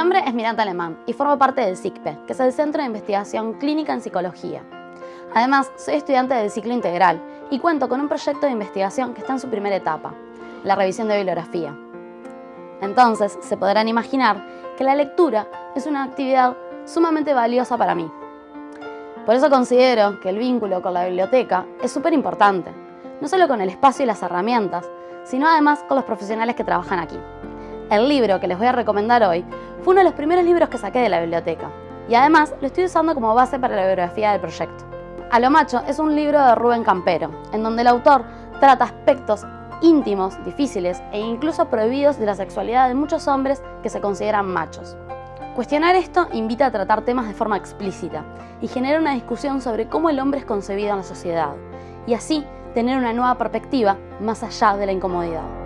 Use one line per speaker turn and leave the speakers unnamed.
nombre es Miranda Alemán y formo parte del CICPE, que es el Centro de Investigación Clínica en Psicología. Además, soy estudiante del ciclo integral y cuento con un proyecto de investigación que está en su primera etapa, la revisión de bibliografía. Entonces, se podrán imaginar que la lectura es una actividad sumamente valiosa para mí. Por eso considero que el vínculo con la biblioteca es súper importante, no solo con el espacio y las herramientas, sino además con los profesionales que trabajan aquí. El libro que les voy a recomendar hoy fue uno de los primeros libros que saqué de la biblioteca y además lo estoy usando como base para la bibliografía del proyecto. A lo macho es un libro de Rubén Campero, en donde el autor trata aspectos íntimos, difíciles e incluso prohibidos de la sexualidad de muchos hombres que se consideran machos. Cuestionar esto invita a tratar temas de forma explícita y genera una discusión sobre cómo el hombre es concebido en la sociedad y así tener una nueva perspectiva más allá de la incomodidad.